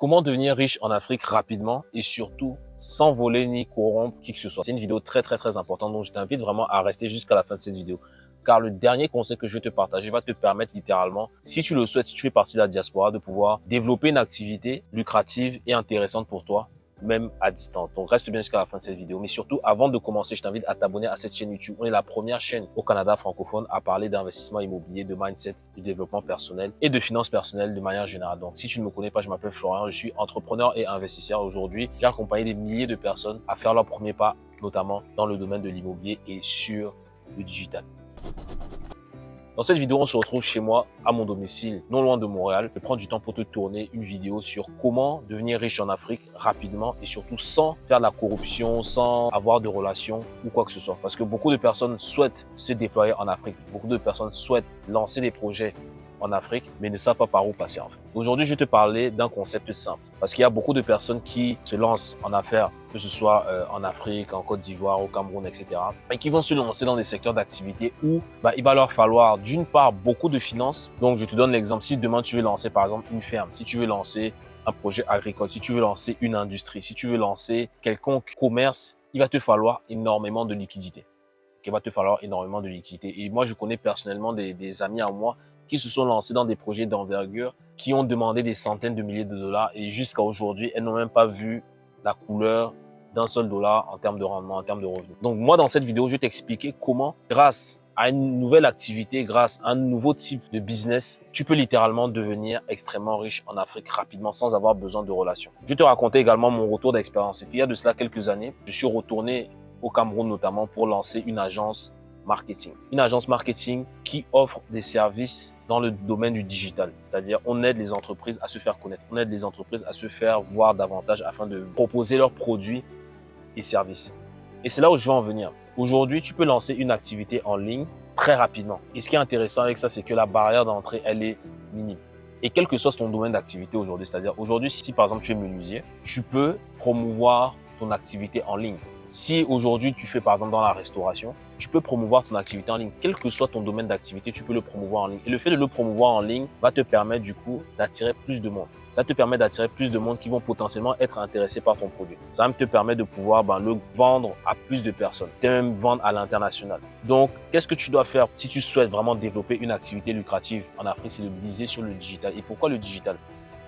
Comment devenir riche en Afrique rapidement et surtout sans voler ni corrompre qui que ce soit. C'est une vidéo très très très importante donc je t'invite vraiment à rester jusqu'à la fin de cette vidéo car le dernier conseil que je vais te partager va te permettre littéralement, si tu le souhaites, si tu fais partie de la diaspora, de pouvoir développer une activité lucrative et intéressante pour toi même à distance. Donc reste bien jusqu'à la fin de cette vidéo. Mais surtout, avant de commencer, je t'invite à t'abonner à cette chaîne YouTube. On est la première chaîne au Canada francophone à parler d'investissement immobilier, de mindset, de développement personnel et de finances personnelles de manière générale. Donc si tu ne me connais pas, je m'appelle Florian, je suis entrepreneur et investisseur. Aujourd'hui, j'ai accompagné des milliers de personnes à faire leur premier pas, notamment dans le domaine de l'immobilier et sur le digital. Dans cette vidéo, on se retrouve chez moi, à mon domicile, non loin de Montréal. Je prends du temps pour te tourner une vidéo sur comment devenir riche en Afrique rapidement et surtout sans faire de la corruption, sans avoir de relations ou quoi que ce soit. Parce que beaucoup de personnes souhaitent se déployer en Afrique. Beaucoup de personnes souhaitent lancer des projets en Afrique, mais ne savent pas par où passer en fait. Aujourd'hui, je vais te parler d'un concept simple, parce qu'il y a beaucoup de personnes qui se lancent en affaires, que ce soit euh, en Afrique, en Côte d'Ivoire, au Cameroun, etc., et qui vont se lancer dans des secteurs d'activité où bah, il va leur falloir d'une part beaucoup de finances. Donc, je te donne l'exemple, si demain tu veux lancer par exemple une ferme, si tu veux lancer un projet agricole, si tu veux lancer une industrie, si tu veux lancer quelconque commerce, il va te falloir énormément de liquidité. Il va te falloir énormément de liquidité. Et moi, je connais personnellement des amis à moi qui se sont lancés dans des projets d'envergure, qui ont demandé des centaines de milliers de dollars et jusqu'à aujourd'hui, elles n'ont même pas vu la couleur d'un seul dollar en termes de rendement, en termes de revenus. Donc moi, dans cette vidéo, je vais t'expliquer comment, grâce à une nouvelle activité, grâce à un nouveau type de business, tu peux littéralement devenir extrêmement riche en Afrique rapidement sans avoir besoin de relations. Je vais te raconter également mon retour d'expérience. Il y a de cela quelques années, je suis retourné au Cameroun notamment pour lancer une agence marketing. Une agence marketing qui offre des services dans le domaine du digital. C'est-à-dire, on aide les entreprises à se faire connaître. On aide les entreprises à se faire voir davantage afin de proposer leurs produits et services. Et c'est là où je veux en venir. Aujourd'hui, tu peux lancer une activité en ligne très rapidement. Et ce qui est intéressant avec ça, c'est que la barrière d'entrée, elle est minime. Et quel que soit ton domaine d'activité aujourd'hui, c'est-à-dire aujourd'hui, si par exemple tu es menuisier, tu peux promouvoir ton activité en ligne. Si aujourd'hui tu fais par exemple dans la restauration, tu peux promouvoir ton activité en ligne. Quel que soit ton domaine d'activité, tu peux le promouvoir en ligne. Et le fait de le promouvoir en ligne va te permettre du coup d'attirer plus de monde. Ça te permet d'attirer plus de monde qui vont potentiellement être intéressés par ton produit. Ça va te permettre de pouvoir ben, le vendre à plus de personnes, et même vendre à l'international. Donc, qu'est-ce que tu dois faire si tu souhaites vraiment développer une activité lucrative en Afrique C'est de miser sur le digital. Et pourquoi le digital?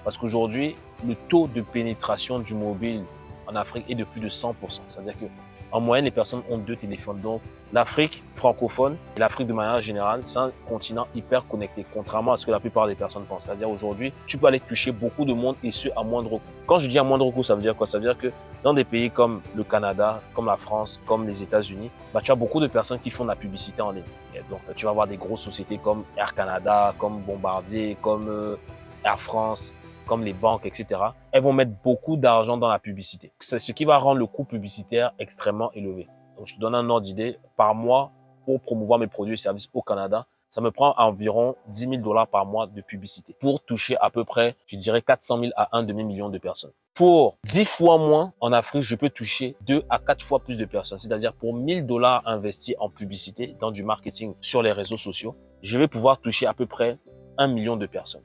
Parce qu'aujourd'hui, le taux de pénétration du mobile en Afrique est de plus de 100%. C'est-à-dire que en moyenne, les personnes ont deux téléphones. Donc, l'Afrique francophone et l'Afrique de manière générale, c'est un continent hyper connecté, contrairement à ce que la plupart des personnes pensent. C'est-à-dire aujourd'hui, tu peux aller toucher beaucoup de monde et ce, à moindre coût. Quand je dis à moindre coût, ça veut dire quoi? Ça veut dire que dans des pays comme le Canada, comme la France, comme les États-Unis, bah, tu as beaucoup de personnes qui font de la publicité en ligne. donc, tu vas avoir des grosses sociétés comme Air Canada, comme Bombardier, comme euh, Air France, comme les banques, etc., elles vont mettre beaucoup d'argent dans la publicité. C'est ce qui va rendre le coût publicitaire extrêmement élevé. Donc, je te donne un ordre d'idée. Par mois, pour promouvoir mes produits et services au Canada, ça me prend environ 10 000 dollars par mois de publicité pour toucher à peu près, je dirais, 400 000 à 1 demi-million de personnes. Pour 10 fois moins, en Afrique, je peux toucher 2 à 4 fois plus de personnes. C'est-à-dire pour 1000 dollars investis en publicité, dans du marketing sur les réseaux sociaux, je vais pouvoir toucher à peu près 1 million de personnes.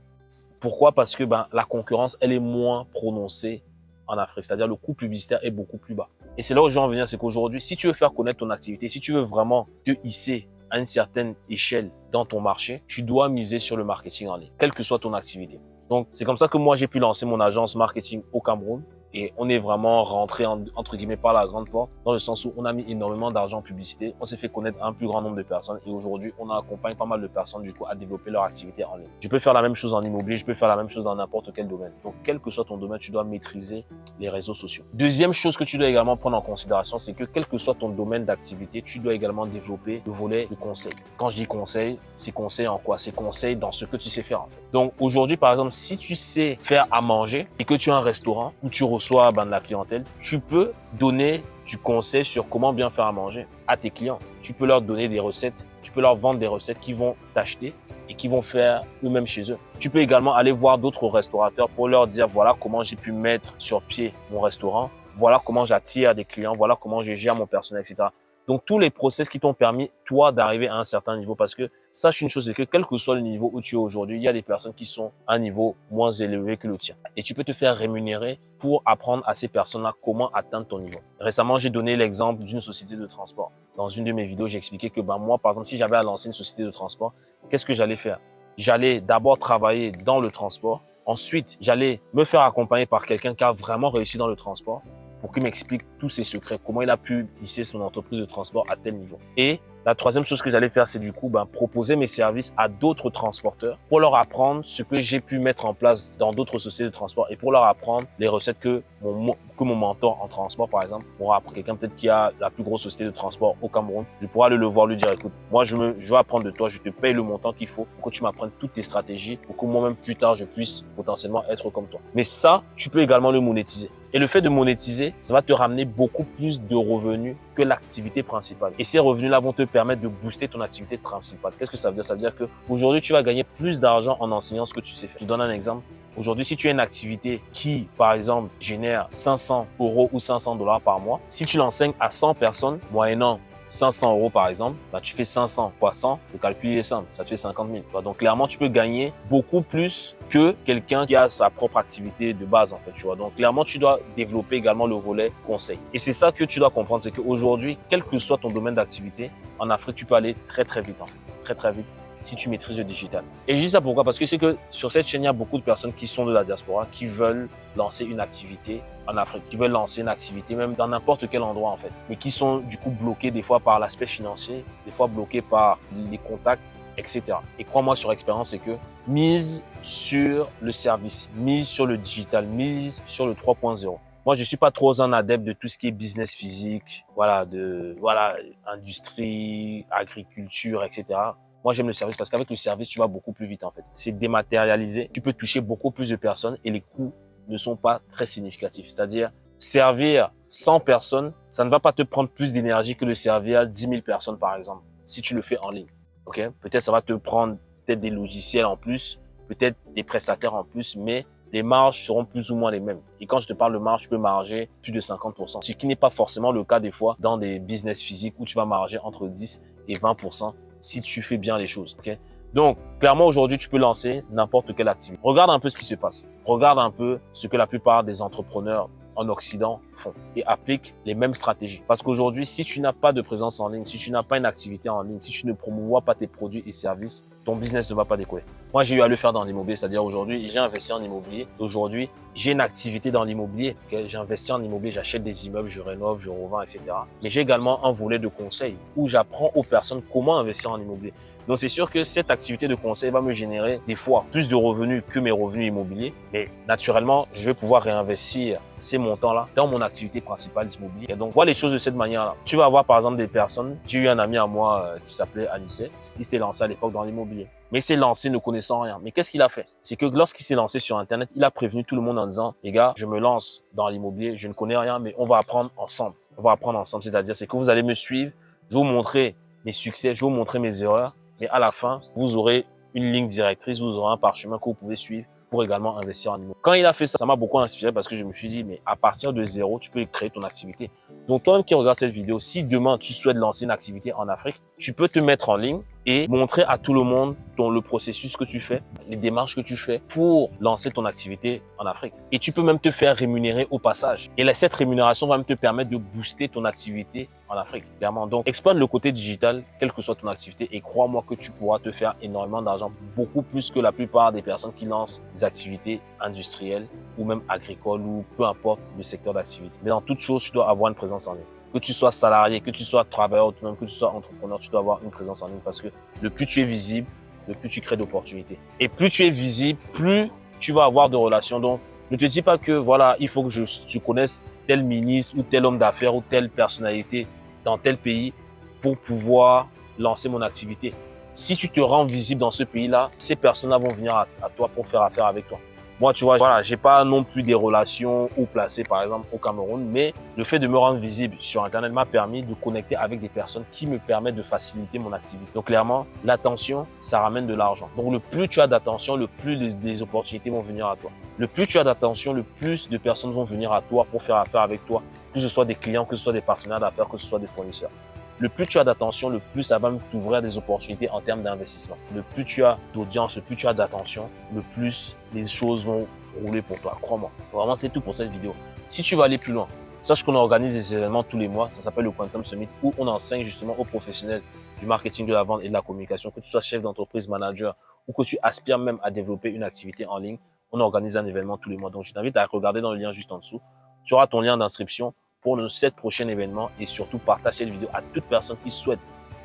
Pourquoi? Parce que ben, la concurrence, elle est moins prononcée en Afrique. C'est-à-dire le coût publicitaire est beaucoup plus bas. Et c'est là où je veux en venir, c'est qu'aujourd'hui, si tu veux faire connaître ton activité, si tu veux vraiment te hisser à une certaine échelle dans ton marché, tu dois miser sur le marketing en ligne, quelle que soit ton activité. Donc, c'est comme ça que moi, j'ai pu lancer mon agence marketing au Cameroun et on est vraiment rentré entre guillemets par la grande porte dans le sens où on a mis énormément d'argent en publicité, on s'est fait connaître un plus grand nombre de personnes et aujourd'hui on accompagne pas mal de personnes du coup à développer leur activité en ligne. Je peux faire la même chose en immobilier, je peux faire la même chose dans n'importe quel domaine. Donc quel que soit ton domaine, tu dois maîtriser les réseaux sociaux. Deuxième chose que tu dois également prendre en considération, c'est que quel que soit ton domaine d'activité, tu dois également développer le volet de conseil. Quand je dis conseil, c'est conseil en quoi? C'est conseil dans ce que tu sais faire en fait. Donc aujourd'hui par exemple, si tu sais faire à manger et que tu as un restaurant où tu reçois ben, de la clientèle, tu peux donner du conseil sur comment bien faire à manger à tes clients. Tu peux leur donner des recettes, tu peux leur vendre des recettes qui vont t'acheter et qui vont faire eux-mêmes chez eux. Tu peux également aller voir d'autres restaurateurs pour leur dire voilà comment j'ai pu mettre sur pied mon restaurant, voilà comment j'attire des clients, voilà comment je gère mon personnel, etc. Donc tous les process qui t'ont permis toi d'arriver à un certain niveau parce que sache une chose, c'est que quel que soit le niveau où tu es aujourd'hui, il y a des personnes qui sont à un niveau moins élevé que le tien. Et tu peux te faire rémunérer pour apprendre à ces personnes-là comment atteindre ton niveau. Récemment, j'ai donné l'exemple d'une société de transport. Dans une de mes vidéos, j'ai expliqué que ben, moi, par exemple, si j'avais à lancer une société de transport, qu'est-ce que j'allais faire? J'allais d'abord travailler dans le transport. Ensuite, j'allais me faire accompagner par quelqu'un qui a vraiment réussi dans le transport pour qu'il m'explique tous ses secrets, comment il a pu hisser son entreprise de transport à tel niveau. Et la troisième chose que j'allais faire, c'est du coup ben, proposer mes services à d'autres transporteurs pour leur apprendre ce que j'ai pu mettre en place dans d'autres sociétés de transport et pour leur apprendre les recettes que mon, mentor en transport, par exemple, pourra apprendre. Quelqu'un peut-être qui a la plus grosse société de transport au Cameroun, je pourrais aller le voir, lui dire, écoute, moi, je, me, je veux apprendre de toi, je te paye le montant qu'il faut pour que tu m'apprennes toutes tes stratégies pour que moi-même, plus tard, je puisse potentiellement être comme toi. Mais ça, tu peux également le monétiser. Et le fait de monétiser, ça va te ramener beaucoup plus de revenus que l'activité principale. Et ces revenus-là vont te permettre de booster ton activité principale. Qu'est-ce que ça veut dire? Ça veut dire que aujourd'hui tu vas gagner plus d'argent en enseignant ce que tu sais faire. Je te donne un exemple. Aujourd'hui, si tu as une activité qui, par exemple, génère 500 euros ou 500 dollars par mois, si tu l'enseignes à 100 personnes, moyennant 500 euros par exemple, bah, tu fais 500 fois 100, le calcul est simple, ça te fait 50 000. Donc clairement, tu peux gagner beaucoup plus que quelqu'un qui a sa propre activité de base en fait. Tu vois. Donc clairement, tu dois développer également le volet conseil. Et c'est ça que tu dois comprendre, c'est qu'aujourd'hui, quel que soit ton domaine d'activité, en Afrique, tu peux aller très très vite en fait, très très vite si tu maîtrises le digital. Et je dis ça pourquoi? Parce que c'est que sur cette chaîne, il y a beaucoup de personnes qui sont de la diaspora, qui veulent lancer une activité en Afrique, qui veulent lancer une activité même dans n'importe quel endroit en fait, mais qui sont du coup bloqués des fois par l'aspect financier, des fois bloqués par les contacts, etc. Et crois-moi sur expérience, c'est que mise sur le service, mise sur le digital, mise sur le 3.0. Moi, je suis pas trop un adepte de tout ce qui est business physique, voilà, de, voilà, industrie, agriculture, etc. Moi, j'aime le service parce qu'avec le service, tu vas beaucoup plus vite en fait. C'est dématérialisé. Tu peux toucher beaucoup plus de personnes et les coûts ne sont pas très significatifs. C'est-à-dire, servir 100 personnes, ça ne va pas te prendre plus d'énergie que de servir 10 000 personnes par exemple, si tu le fais en ligne. Ok? Peut-être ça va te prendre peut-être des logiciels en plus, peut-être des prestataires en plus, mais les marges seront plus ou moins les mêmes. Et quand je te parle de marge, tu peux marger plus de 50%. Ce qui n'est pas forcément le cas des fois dans des business physiques où tu vas marger entre 10 et 20% si tu fais bien les choses. ok? Donc, clairement, aujourd'hui, tu peux lancer n'importe quelle activité. Regarde un peu ce qui se passe. Regarde un peu ce que la plupart des entrepreneurs en Occident font et appliquent les mêmes stratégies. Parce qu'aujourd'hui, si tu n'as pas de présence en ligne, si tu n'as pas une activité en ligne, si tu ne promouvois pas tes produits et services, ton business ne va pas décoller. Moi, j'ai eu à le faire dans l'immobilier, c'est-à-dire aujourd'hui, j'ai investi en immobilier. Aujourd'hui, j'ai une activité dans l'immobilier. J'ai investi en immobilier, j'achète des immeubles, je rénove, je revends, etc. Mais j'ai également un volet de conseil où j'apprends aux personnes comment investir en immobilier. Donc, c'est sûr que cette activité de conseil va me générer des fois plus de revenus que mes revenus immobiliers. Mais naturellement, je vais pouvoir réinvestir ces montants-là dans mon activité principale d'immobilier. Donc, vois les choses de cette manière-là. Tu vas avoir par exemple des personnes. J'ai eu un ami à moi euh, qui s'appelait Anissé. Il s'était lancé à l'époque dans l'immobilier mais il s'est lancé ne connaissant rien. Mais qu'est-ce qu'il a fait? C'est que lorsqu'il s'est lancé sur Internet, il a prévenu tout le monde en disant, les gars, je me lance dans l'immobilier, je ne connais rien, mais on va apprendre ensemble. On va apprendre ensemble, c'est-à-dire c'est que vous allez me suivre, je vais vous montrer mes succès, je vais vous montrer mes erreurs, mais à la fin, vous aurez une ligne directrice, vous aurez un parchemin que vous pouvez suivre pour également investir en immobilier. Quand il a fait ça, ça m'a beaucoup inspiré parce que je me suis dit, mais à partir de zéro, tu peux créer ton activité. Donc toi-même qui regarde cette vidéo, si demain tu souhaites lancer une activité en Afrique, tu peux te mettre en ligne et montrer à tout le monde ton, le processus que tu fais, les démarches que tu fais pour lancer ton activité en Afrique. Et tu peux même te faire rémunérer au passage. Et là, cette rémunération va même te permettre de booster ton activité en Afrique, clairement. Donc, exploite le côté digital, quelle que soit ton activité, et crois-moi que tu pourras te faire énormément d'argent, beaucoup plus que la plupart des personnes qui lancent des activités industrielles ou même agricoles ou peu importe le secteur d'activité. Mais dans toute chose, tu dois avoir une présence en ligne que tu sois salarié, que tu sois travailleur autonome, que tu sois entrepreneur, tu dois avoir une présence en ligne parce que le plus tu es visible, le plus tu crées d'opportunités. Et plus tu es visible, plus tu vas avoir de relations. Donc, ne te dis pas que voilà, il faut que je, je connaisse tel ministre ou tel homme d'affaires ou telle personnalité dans tel pays pour pouvoir lancer mon activité. Si tu te rends visible dans ce pays-là, ces personnes-là vont venir à toi pour faire affaire avec toi. Moi, tu vois, voilà, j'ai pas non plus des relations ou placées, par exemple, au Cameroun, mais le fait de me rendre visible sur Internet m'a permis de connecter avec des personnes qui me permettent de faciliter mon activité. Donc, clairement, l'attention, ça ramène de l'argent. Donc, le plus tu as d'attention, le plus les, opportunités vont venir à toi. Le plus tu as d'attention, le plus de personnes vont venir à toi pour faire affaire avec toi, que ce soit des clients, que ce soit des partenaires d'affaires, que ce soit des fournisseurs. Le plus tu as d'attention, le plus ça va t'ouvrir des opportunités en termes d'investissement. Le plus tu as d'audience, le plus tu as d'attention, le plus les choses vont rouler pour toi, crois-moi. Vraiment, c'est tout pour cette vidéo. Si tu veux aller plus loin, sache qu'on organise des événements tous les mois, ça s'appelle le Quantum Summit, où on enseigne justement aux professionnels du marketing, de la vente et de la communication, que tu sois chef d'entreprise, manager, ou que tu aspires même à développer une activité en ligne, on organise un événement tous les mois. Donc, je t'invite à regarder dans le lien juste en dessous. Tu auras ton lien d'inscription pour le 7 prochains événements et surtout partage cette vidéo à toute personne qui souhaite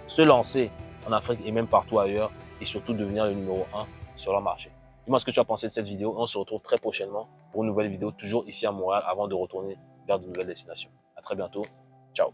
se lancer en Afrique et même partout ailleurs et surtout devenir le numéro 1 sur le marché. Dis-moi ce que tu as pensé de cette vidéo. On se retrouve très prochainement pour une nouvelle vidéo, toujours ici à Montréal, avant de retourner vers de nouvelles destinations. À très bientôt. Ciao.